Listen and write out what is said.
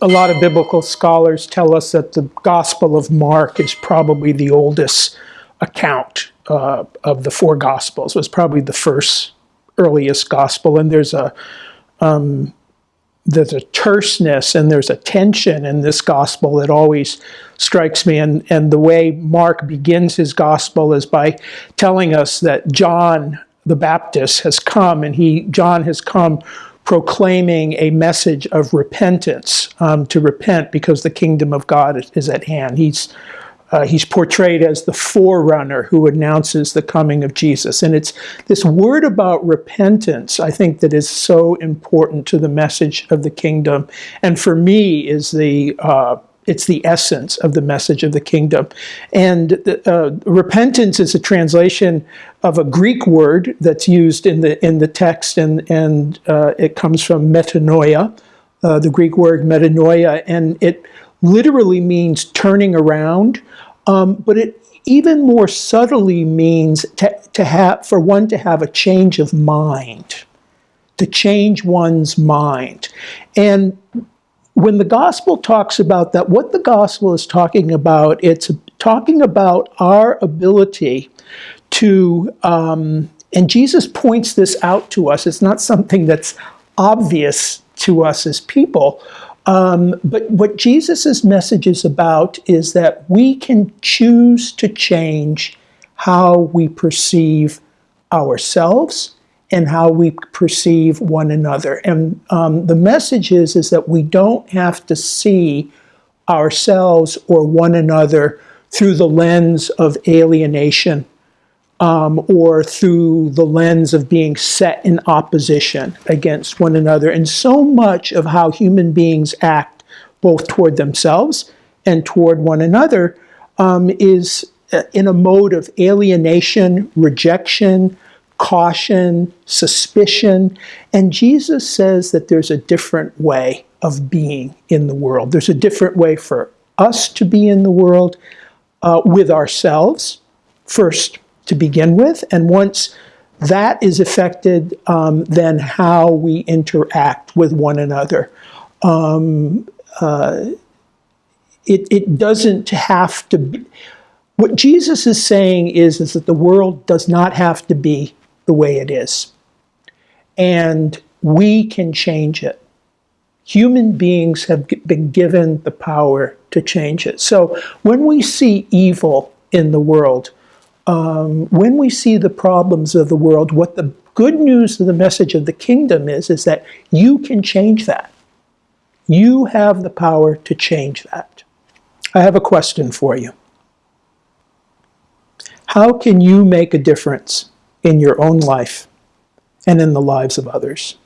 a lot of biblical scholars tell us that the Gospel of Mark is probably the oldest account uh, of the four Gospels. It was probably the first earliest Gospel, and there's a um, there's a terseness and there's a tension in this Gospel that always strikes me. And and the way Mark begins his Gospel is by telling us that John the Baptist has come, and he John has come proclaiming a message of repentance, um, to repent because the kingdom of God is, at hand. He's, uh, he's portrayed as the forerunner who announces the coming of Jesus. And it's this word about repentance, I think, that is so important to the message of the kingdom. And for me, is the uh, it's the essence of the message of the kingdom. And uh, repentance is a translation of a Greek word that's used in the in the text, and and uh, it comes from metanoia, uh, the Greek word metanoia, and it literally means turning around, um, but it even more subtly means to, to have for one to have a change of mind, to change one's mind, and when the gospel talks about that, what the gospel is talking about, it's talking about our ability to, um, and Jesus points this out to us. It's not something that's obvious to us as people. Um, but what Jesus' message is about is that we can choose to change how we perceive ourselves and how we perceive one another. And um, the message is, is that we don't have to see ourselves or one another through the lens of alienation um, or through the lens of being set in opposition against one another. And so much of how human beings act, both toward themselves and toward one another, um, is uh, in a mode of alienation, rejection, caution, suspicion. And Jesus says that there's a different way of being in the world. There's a different way for us to be in the world uh, with ourselves, first to begin with. And once that is affected, um, then how we interact with one another. Um, uh, it, it doesn't have to be. What Jesus is saying is, is that the world does not have to be the way it is. And we can change it. Human beings have been given the power to change it. So when we see evil in the world, um, when we see the problems of the world, what the good news of the message of the kingdom is, is that you can change that. You have the power to change that. I have a question for you. How can you make a difference in your own life and in the lives of others.